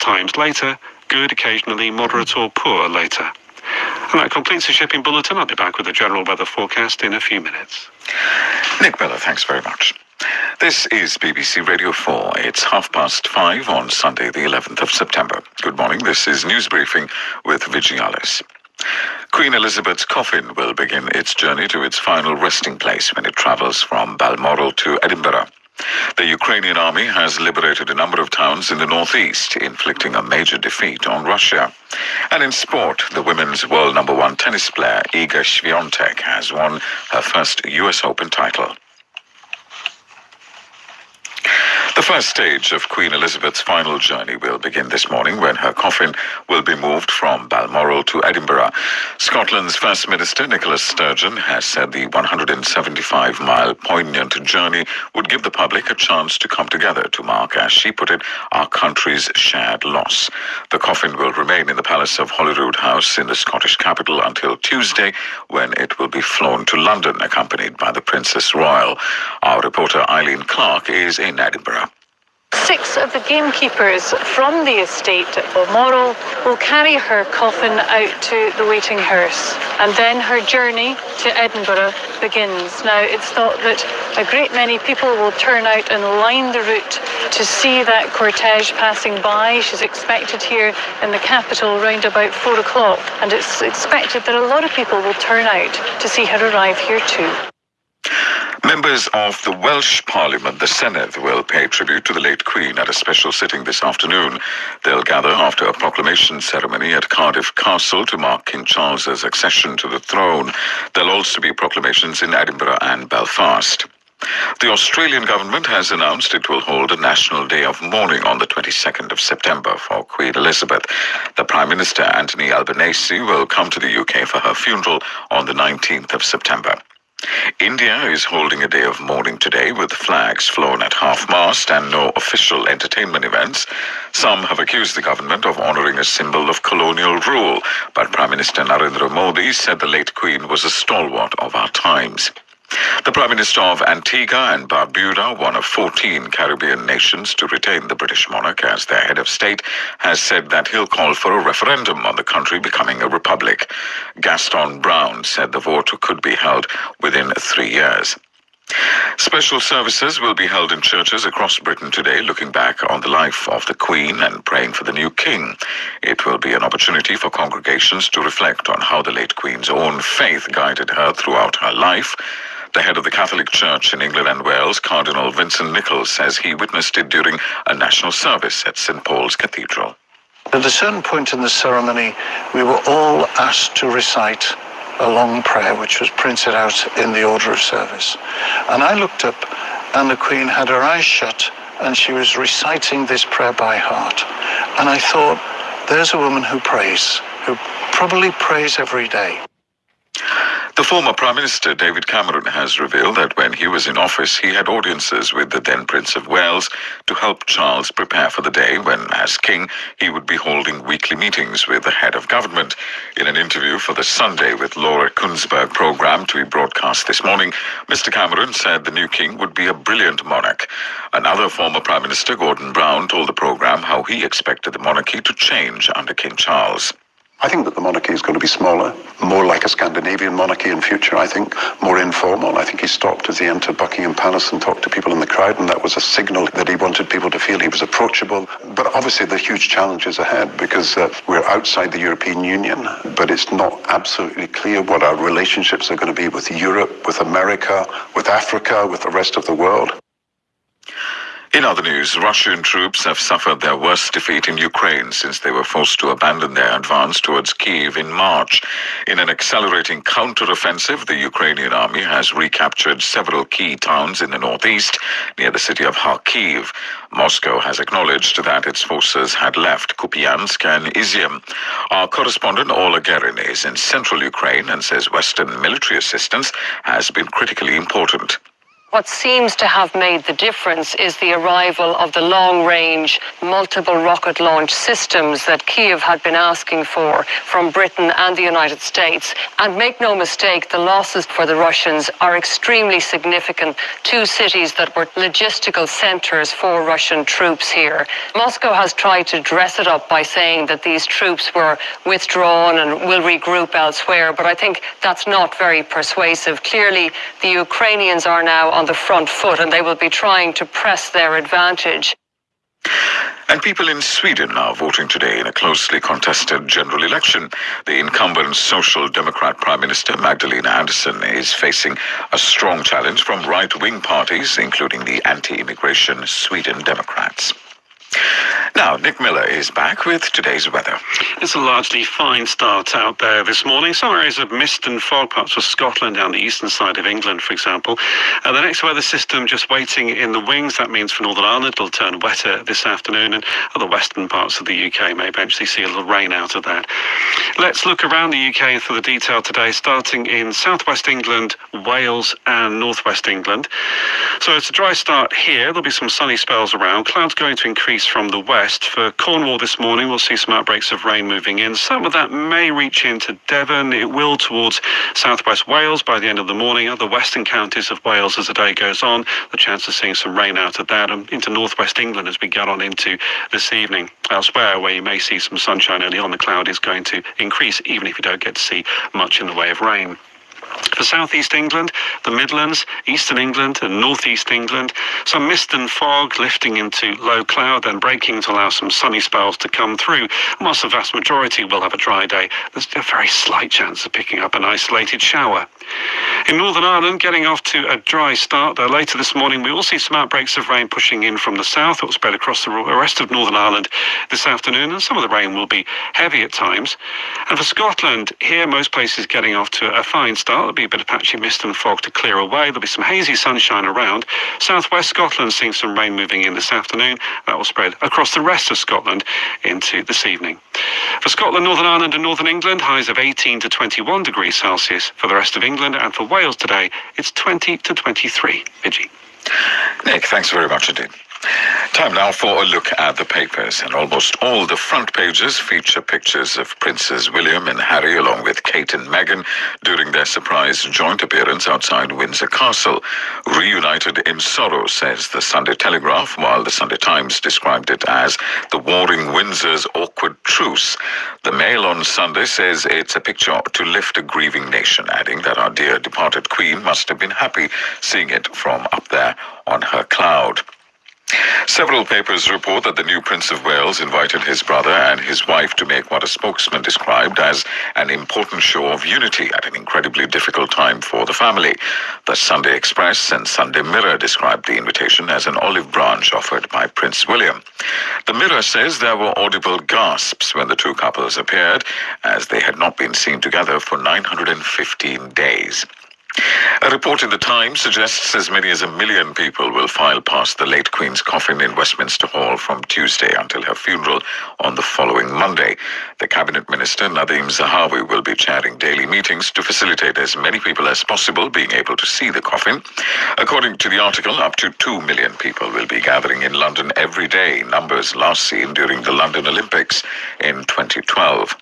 times later, good occasionally, moderate or poor later. And that completes the shipping bulletin. I'll be back with the general weather forecast in a few minutes. Nick Miller, thanks very much. This is BBC Radio 4. It's half past five on Sunday, the 11th of September. Good morning. This is News Briefing with Vigialis. Queen Elizabeth's coffin will begin its journey to its final resting place when it travels from Balmoral to Edinburgh. The Ukrainian army has liberated a number of towns in the northeast, inflicting a major defeat on Russia. And in sport, the women's world number one tennis player Iga Swiatek has won her first US Open title. The first stage of Queen Elizabeth's final journey will begin this morning when her coffin will be moved from Balmoral to Edinburgh. Scotland's First Minister Nicola Sturgeon has said the 175 mile poignant journey would give the public a chance to come together to mark, as she put it, our country's shared loss. The coffin will remain in the Palace of Holyrood House in the Scottish capital until Tuesday when it will be flown to London accompanied by the Princess Royal. Our reporter Eileen Clark is in Edinburgh. Six of the gamekeepers from the estate at Balmoral will carry her coffin out to the waiting hearse. And then her journey to Edinburgh begins. Now, it's thought that a great many people will turn out and line the route to see that cortege passing by. She's expected here in the capital around about four o'clock. And it's expected that a lot of people will turn out to see her arrive here too. Members of the Welsh Parliament, the Senedd, will pay tribute to the late Queen at a special sitting this afternoon. They'll gather after a proclamation ceremony at Cardiff Castle to mark King Charles's accession to the throne. There'll also be proclamations in Edinburgh and Belfast. The Australian government has announced it will hold a national day of mourning on the 22nd of September for Queen Elizabeth. The Prime Minister, Anthony Albanese, will come to the UK for her funeral on the 19th of September. India is holding a day of mourning today with flags flown at half-mast and no official entertainment events. Some have accused the government of honoring a symbol of colonial rule, but Prime Minister Narendra Modi said the late Queen was a stalwart of our times. The Prime Minister of Antigua and Barbuda, one of 14 Caribbean nations to retain the British monarch as their head of state, has said that he'll call for a referendum on the country becoming a republic. Gaston Browne said the vote could be held within three years. Special services will be held in churches across Britain today, looking back on the life of the Queen and praying for the new King. It will be an opportunity for congregations to reflect on how the late Queen's own faith guided her throughout her life. The head of the Catholic Church in England and Wales, Cardinal Vincent Nichols, says he witnessed it during a national service at St. Paul's Cathedral. At a certain point in the ceremony, we were all asked to recite a long prayer, which was printed out in the order of service. And I looked up, and the Queen had her eyes shut, and she was reciting this prayer by heart. And I thought, there's a woman who prays, who probably prays every day. The former Prime Minister David Cameron has revealed that when he was in office, he had audiences with the then Prince of Wales to help Charles prepare for the day when, as King, he would be holding weekly meetings with the head of government. In an interview for the Sunday with Laura Kuenssberg program to be broadcast this morning, Mr. Cameron said the new King would be a brilliant monarch. Another former Prime Minister, Gordon Brown, told the program how he expected the monarchy to change under King Charles. I think that the monarchy is going to be smaller, more like a Scandinavian monarchy in future, I think, more informal. I think he stopped as he entered Buckingham Palace and talked to people in the crowd, and that was a signal that he wanted people to feel he was approachable. But obviously, the huge challenges ahead because uh, we're outside the European Union, but it's not absolutely clear what our relationships are going to be with Europe, with America, with Africa, with the rest of the world. In other news, Russian troops have suffered their worst defeat in Ukraine since they were forced to abandon their advance towards Kiev in March. In an accelerating counter-offensive, the Ukrainian army has recaptured several key towns in the northeast near the city of Kharkiv. Moscow has acknowledged that its forces had left Kupiansk and Izium. Our correspondent Orla Guerin is in central Ukraine and says Western military assistance has been critically important. What seems to have made the difference is the arrival of the long range multiple rocket launch systems that Kiev had been asking for from Britain and the United States. And make no mistake, the losses for the Russians are extremely significant. Two cities that were logistical centers for Russian troops here. Moscow has tried to dress it up by saying that these troops were withdrawn and will regroup elsewhere, but I think that's not very persuasive. Clearly, the Ukrainians are now on the front foot and they will be trying to press their advantage. And people in Sweden are voting today in a closely contested general election. The incumbent Social Democrat Prime Minister Magdalena Andersson is facing a strong challenge from right wing parties, including the anti immigration Sweden Democrats. Now, Nick Miller is back with today's weather. It's a largely fine start out there this morning. Some areas of mist and fog, parts of Scotland down the eastern side of England, for example. Uh, the next weather system just waiting in the wings. That means for Northern Ireland it'll turn wetter this afternoon, and other western parts of the UK may eventually see a little rain out of that. Let's look around the UK for the detail today, starting in southwest England, Wales, and northwest England. So it's a dry start here. There'll be some sunny spells around. Clouds going to increase from the west For Cornwall this morning, we'll see some outbreaks of rain moving in. Some of that may reach into Devon. It will towards southwest Wales by the end of the morning. Other western counties of Wales as the day goes on. The chance of seeing some rain out of that and into northwest England as we get on into this evening. Elsewhere, where you may see some sunshine early on, the cloud is going to increase, even if you don't get to see much in the way of rain. For southeast England, the Midlands, eastern England, and northeast England, some mist and fog lifting into low cloud, then breaking to allow some sunny spells to come through. whilst the vast majority will have a dry day, there's a very slight chance of picking up an isolated shower. In Northern Ireland, getting off to a dry start, though later this morning we will see some outbreaks of rain pushing in from the south. It will spread across the rest of Northern Ireland this afternoon, and some of the rain will be heavy at times. And for Scotland, here most places getting off to a fine start. There'll be a bit of patchy mist and fog to clear away. There'll be some hazy sunshine around. Southwest Scotland seeing some rain moving in this afternoon. That will spread across the rest of Scotland into this evening. For Scotland, Northern Ireland, and Northern England, highs of 18 to 21 degrees Celsius. For the rest of England and for Wales today, it's 20 to 23. Fiji. Nick, thanks very much indeed. Time now for a look at the papers, and almost all the front pages feature pictures of Princes William and Harry along with Kate and Meghan during their surprise joint appearance outside Windsor Castle. Reunited in sorrow, says the Sunday Telegraph, while the Sunday Times described it as the warring Windsor's awkward truce. The Mail on Sunday says it's a picture to lift a grieving nation, adding that our dear departed Queen must have been happy seeing it from up there on her cloud. Several papers report that the new Prince of Wales invited his brother and his wife to make what a spokesman described as an important show of unity at an incredibly difficult time for the family. The Sunday Express and Sunday Mirror described the invitation as an olive branch offered by Prince William. The Mirror says there were audible gasps when the two couples appeared, as they had not been seen together for 915 days. A report in the Times suggests as many as a million people will file past the late Queen's coffin in Westminster Hall from Tuesday until her funeral on the following Monday. The Cabinet Minister Nadhim Zahawi will be chairing daily meetings to facilitate as many people as possible being able to see the coffin. According to the article, up to 2 million people will be gathering in London every day, numbers last seen during the London Olympics in 2012.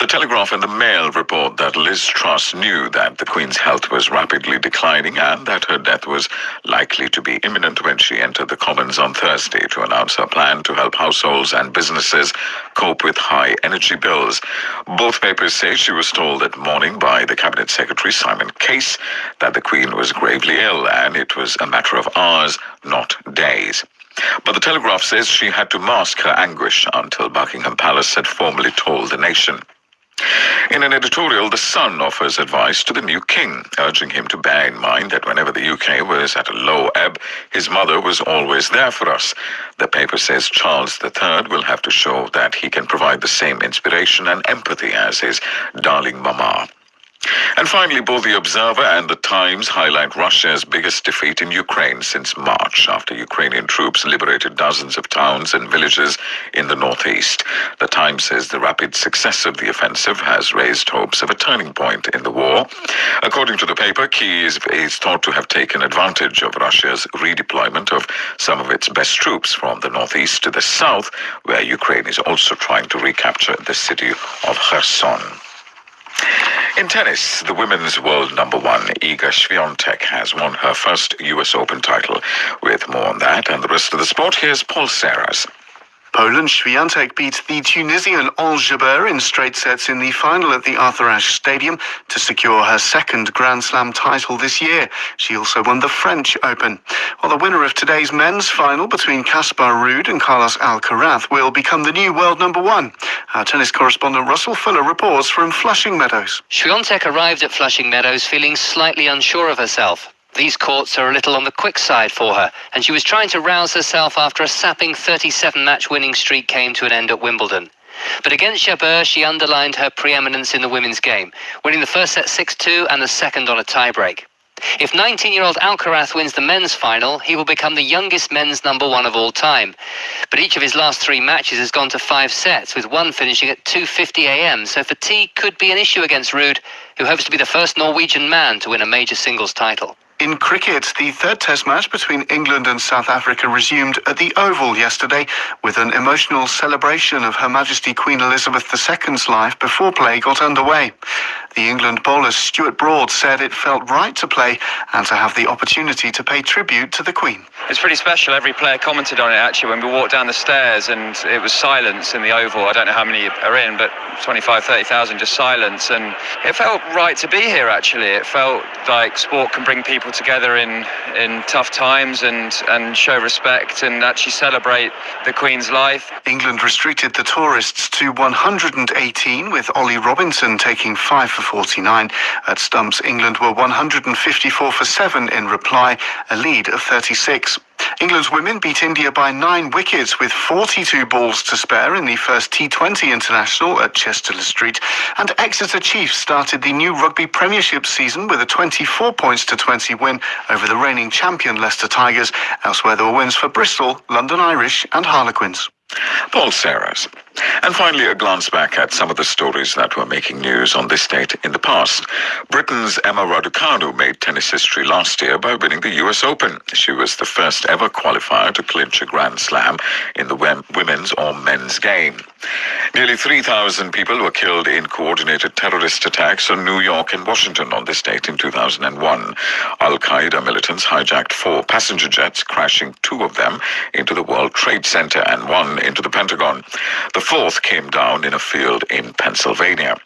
The Telegraph and the Mail report that Liz Truss knew that the Queen's health was rapidly declining and that her death was likely to be imminent when she entered the Commons on Thursday to announce her plan to help households and businesses cope with high energy bills. Both papers say she was told that morning by the Cabinet Secretary Simon Case that the Queen was gravely ill and it was a matter of hours, not days. But the Telegraph says she had to mask her anguish until Buckingham Palace had formally told the nation. In an editorial, The Sun offers advice to the new king, urging him to bear in mind that whenever the UK was at a low ebb, his mother was always there for us. The paper says Charles III will have to show that he can provide the same inspiration and empathy as his darling mama. And finally, both the Observer and the Times highlight Russia's biggest defeat in Ukraine since March, after Ukrainian troops liberated dozens of towns and villages in the northeast. The Times says the rapid success of the offensive has raised hopes of a turning point in the war. According to the paper, Kyiv is thought to have taken advantage of Russia's redeployment of some of its best troops from the northeast to the south, where Ukraine is also trying to recapture the city of Kherson. In tennis, the women's world number one, Iga Swiatek, has won her first US Open title. With more on that and the rest of the sport, here's Paul Serras. Poland, Swiatek beat the Tunisian Jabeur in straight sets in the final at the Arthur Ashe Stadium to secure her second Grand Slam title this year. She also won the French Open. While the winner of today's men's final between Casper Ruud and Carlos Alcaraz will become the new world number one. Our tennis correspondent Russell Fuller reports from Flushing Meadows. Swiatek arrived at Flushing Meadows feeling slightly unsure of herself. These courts are a little on the quick side for her, and she was trying to rouse herself after a sapping 37 match winning streak came to an end at Wimbledon. But against Jabeur, she underlined her preeminence in the women's game, winning the first set 6 2 and the second on a tiebreak. If 19 year old Alcaraz wins the men's final, he will become the youngest men's number one of all time. But each of his last three matches has gone to five sets, with one finishing at 2.50 am, so fatigue could be an issue against Ruud, who hopes to be the first Norwegian man to win a major singles title. In cricket, the third test match between England and South Africa resumed at the Oval yesterday with an emotional celebration of Her Majesty Queen Elizabeth II's life before play got underway. The England bowler Stuart Broad said it felt right to play and to have the opportunity to pay tribute to the Queen. It's pretty special. Every player commented on it actually when we walked down the stairs and it was silence in the Oval. I don't know how many are in, but 25, 30,000 just silence. And it felt right to be here actually. It felt like sport can bring people together in, in tough times and, and show respect and actually celebrate the Queen's life. England restricted the tourists to 118 with Ollie Robinson taking 5 for 49. At stumps, England were 154 for 7 in reply, a lead of 36. England's women beat India by nine wickets with 42 balls to spare in the first T20 international at Chester-le-Street. And Exeter Chiefs started the new rugby premiership season with a 24 points to 20 win over the reigning champion Leicester Tigers. Elsewhere, there were wins for Bristol, London Irish, and Harlequins. Paul Serras. And finally, a glance back at some of the stories that were making news on this date in the past. Britain's Emma Raducanu made tennis history last year by winning the US Open. She was the first ever qualifier to clinch a Grand Slam in the women's or men's game. Nearly 3,000 people were killed in coordinated terrorist attacks on New York and Washington on this date in 2001. Al Qaeda militants hijacked four passenger jets, crashing two of them into the World Trade Center and one into the Pentagon. The fourth came down in a field in Pennsylvania.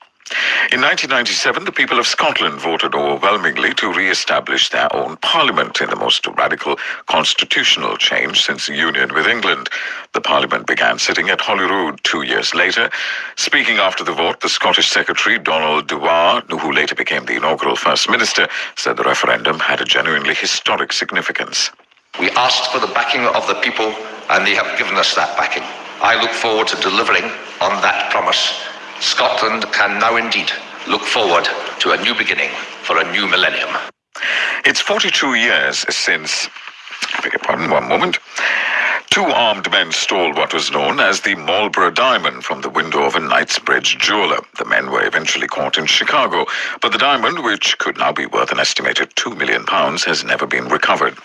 In 1997, the people of Scotland voted overwhelmingly to re-establish their own parliament in the most radical constitutional change since union with England. The parliament began sitting at Holyrood two years later. Speaking after the vote, the Scottish Secretary, Donald Dewar, who later became the inaugural First Minister, said the referendum had a genuinely historic significance. We asked for the backing of the people, and they have given us that backing. I look forward to delivering on that promise. Scotland can now indeed look forward to a new beginning for a new millennium. It's 42 years since, beg your pardon, one moment. Two armed men stole what was known as the Marlborough diamond from the window of a Knightsbridge jeweler. The men were eventually caught in Chicago, but the diamond, which could now be worth an estimated two million pounds, has never been recovered.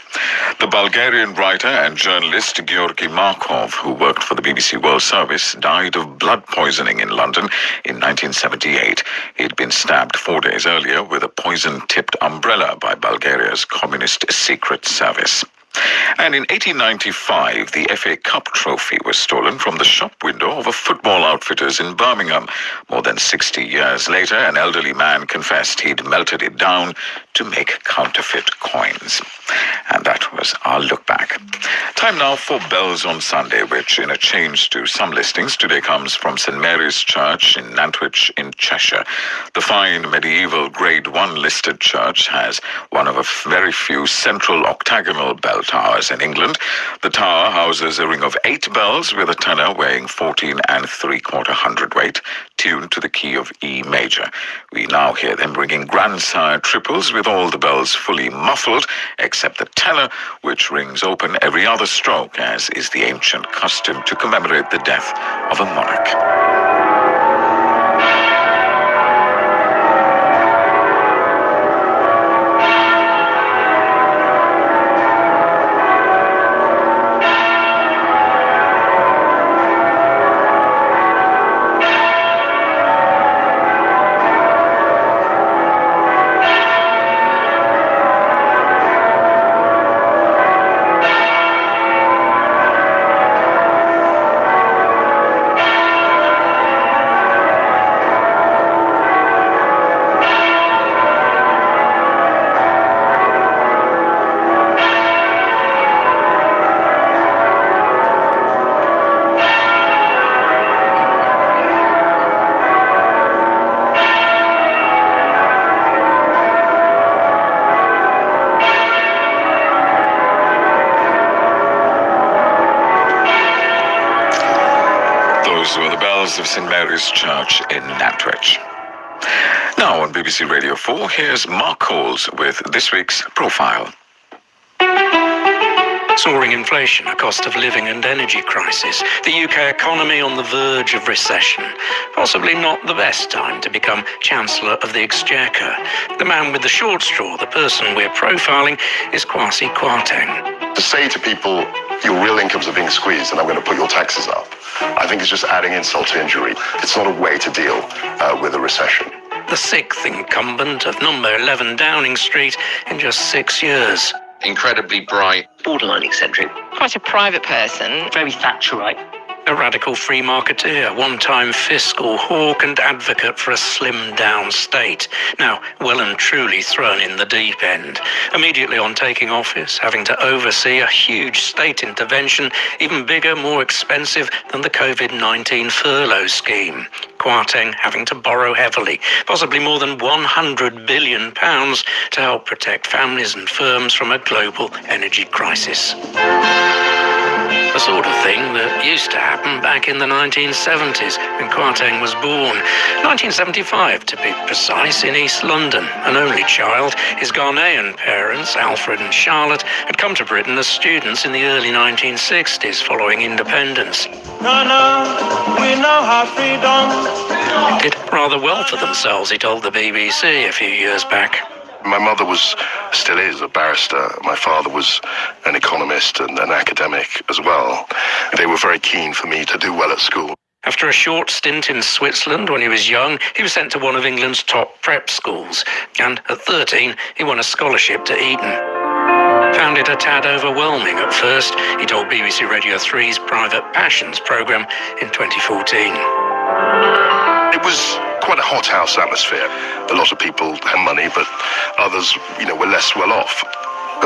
The Bulgarian writer and journalist Georgi Markov, who worked for the BBC World Service, died of blood poisoning in London in 1978. He'd been stabbed four days earlier with a poison-tipped umbrella by Bulgaria's communist secret service. And in 1895, the FA Cup trophy was stolen from the shop window of a football outfitters in Birmingham. More than 60 years later, an elderly man confessed he'd melted it down to make counterfeit coins. Was our look back. Time now for Bells on Sunday, which, in a change to some listings, today comes from St Mary's Church in Nantwich in Cheshire. The fine medieval Grade 1 listed church has one of a very few central octagonal bell Towers in England. The tower houses a ring of eight bells with a tenor weighing 14 and three quarter hundredweight, tuned to the key of E major. We now hear them ringing grandsire triples with all the bells fully muffled, except the tenor, which rings open every other stroke, as is the ancient custom to commemorate the death of a monarch. Bells of St Mary's Church in Nantwich. Now on BBC Radio 4, here's Mark Coles with this week's profile. Soaring inflation, a cost of living and energy crisis, the UK economy on the verge of recession. Possibly not the best time to become Chancellor of the Exchequer. The man with the short straw, the person we're profiling, is Kwasi Kwarteng. To say to people, your real incomes are being squeezed and I'm going to put your taxes up, I think it's just adding insult to injury. It's not a way to deal uh, with a recession. The sixth incumbent of number 11 Downing Street in just six years. Incredibly bright. borderline eccentric, quite a private person, very Thatcherite. A radical free marketeer, one time fiscal hawk and advocate for a slimmed down state. Now, well and truly thrown in the deep end. Immediately on taking office, having to oversee a huge state intervention, even bigger, more expensive than the COVID 19 furlough scheme. Kwarteng having to borrow heavily, possibly more than 100 billion pounds to help protect families and firms from a global energy crisis. The sort of thing that used to happen back in the 1970s when Kwarteng was born. 1975 to be precise, in East London. An only child, his Ghanaian parents, Alfred and Charlotte, had come to Britain as students in the early 1960s following independence. Ghana, we now have freedom. Did rather well for themselves, he told the BBC a few years back. My mother was, still is, a barrister. My father was an economist and an academic as well. They were very keen for me to do well at school. After a short stint in Switzerland when he was young, he was sent to one of England's top prep schools. And at 13, he won a scholarship to Eton. Found it a tad overwhelming at first, he told BBC Radio 3's Private Passions programme in 2014. It was quite a hot house atmosphere. A lot of people had money, but others, you know, were less well off.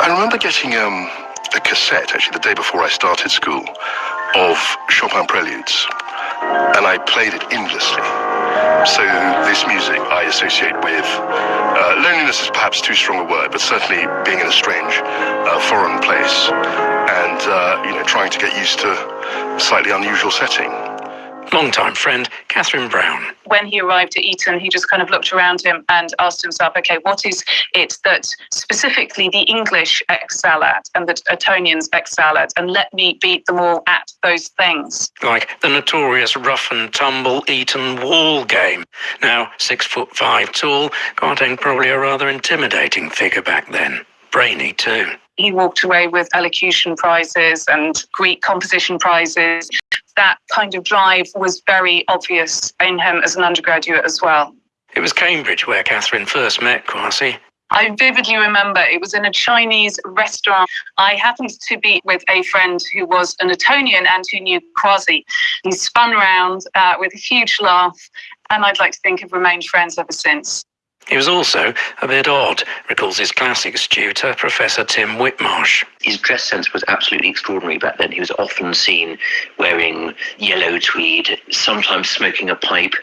I remember getting um, a cassette, actually, the day before I started school, of Chopin Preludes, and I played it endlessly. So this music I associate with uh, loneliness is perhaps too strong a word, but certainly being in a strange, uh, foreign place, and uh, you know, trying to get used to a slightly unusual setting. Longtime friend Catherine Brown. when he arrived at Eton, he just kind of looked around him and asked himself, okay, what is it that specifically the English excel at and that Etonians excel at? And let me beat them all at those things. like the notorious rough and tumble Eton wall game. Now six foot five tall, Kwarteng probably a rather intimidating figure back then. Brainy too. He walked away with elocution prizes and Greek composition prizes. That kind of drive was very obvious in him as an undergraduate as well. It was Cambridge where Catherine first met Kwasi. I vividly remember it was in a Chinese restaurant. I happened to be with a friend who was an Etonian and who knew Kwasi. He spun around uh, with a huge laugh, and I'd like to think have remained friends ever since. He was also a bit odd, recalls his classics tutor, Professor Tim Whitmarsh. His dress sense was absolutely extraordinary back then. He was often seen wearing yellow tweed, sometimes smoking a pipe,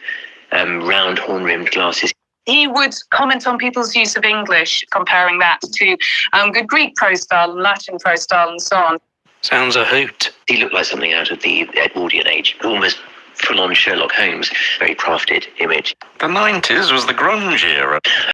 um, round horn rimmed glasses. He would comment on people's use of English, comparing that to um, good Greek prose style, Latin prose style, and so on. Sounds a hoot. He looked like something out of the Edwardian age, almost full-on Sherlock Holmes, very crafted image. The 90s was the grunge era.